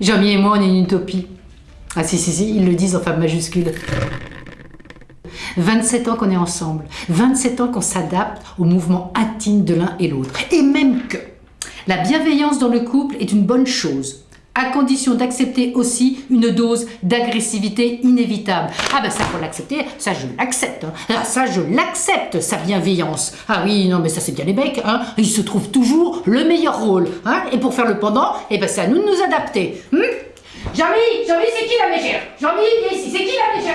Jean-Mi et moi, on est une utopie. Ah si, si, si, ils le disent en femme majuscule. 27 ans qu'on est ensemble, 27 ans qu'on s'adapte aux mouvements intimes de l'un et l'autre. Et même que la bienveillance dans le couple est une bonne chose, à condition d'accepter aussi une dose d'agressivité inévitable. Ah ben ça faut l'accepter, ça je l'accepte, hein. ah, ça je l'accepte, sa bienveillance. Ah oui, non mais ça c'est bien les becs, hein. il se trouve toujours le meilleur rôle. Hein. Et pour faire le pendant, eh ben c'est à nous de nous adapter. Hum Jean-Mi, Jean-Mi c'est qui la mégère Jean-Mi, ici, c'est qui la mégère